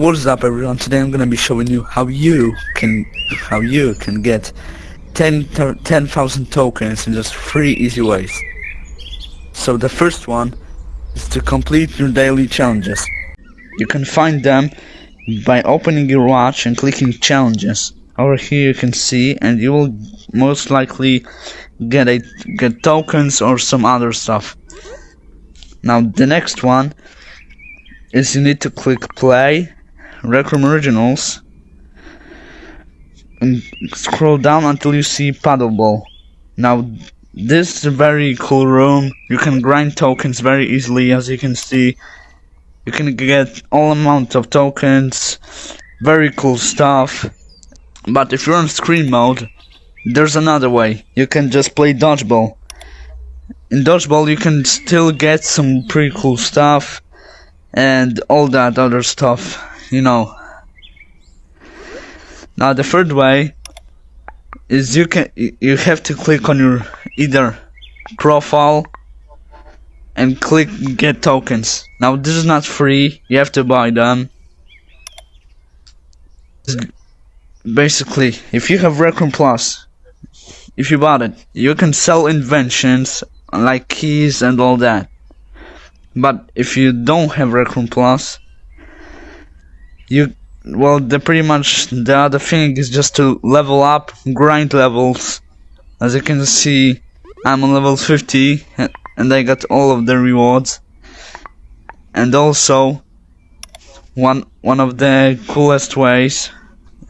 What's up everyone, today I'm gonna be showing you how you can how you can get 10,000 10, tokens in just three easy ways. So the first one is to complete your daily challenges. You can find them by opening your watch and clicking challenges. Over here you can see and you will most likely get a get tokens or some other stuff. Now the next one is you need to click play Rec Room Originals and scroll down until you see Paddleball. Now this is a very cool room. You can grind tokens very easily as you can see. You can get all amount of tokens. Very cool stuff. But if you're on screen mode, there's another way. You can just play dodgeball. In dodgeball you can still get some pretty cool stuff and all that other stuff you know. Now the third way is you can you have to click on your either profile and click get tokens. Now this is not free, you have to buy them. Basically, if you have Rec Plus, if you bought it, you can sell inventions like keys and all that. But if you don't have Rec Plus, you well the pretty much the other thing is just to level up grind levels. As you can see I'm on level 50 and I got all of the rewards. And also one one of the coolest ways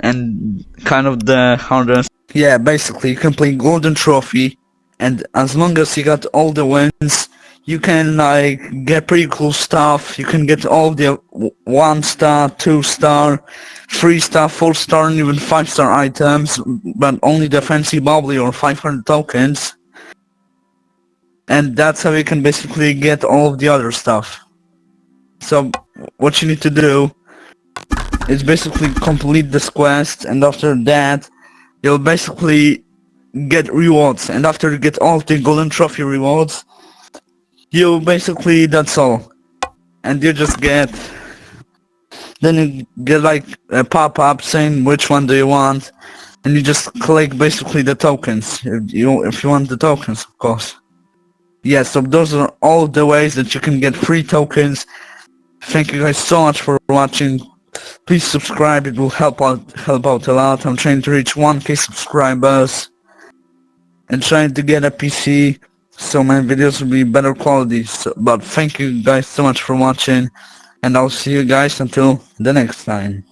and kind of the hardest. Yeah basically you can play golden trophy and as long as you got all the wins you can like get pretty cool stuff. You can get all the one star, two star, three star, four star, and even five star items, but only the fancy bubbly or 500 tokens. And that's how you can basically get all of the other stuff. So what you need to do is basically complete this quest, and after that, you'll basically get rewards. And after you get all the golden trophy rewards, you basically that's all. And you just get then you get like a pop-up saying which one do you want and you just click basically the tokens if you if you want the tokens of course. Yeah so those are all the ways that you can get free tokens. Thank you guys so much for watching. Please subscribe it will help out help out a lot. I'm trying to reach 1k subscribers and trying to get a pc so my videos will be better quality. So, but thank you guys so much for watching and I'll see you guys until the next time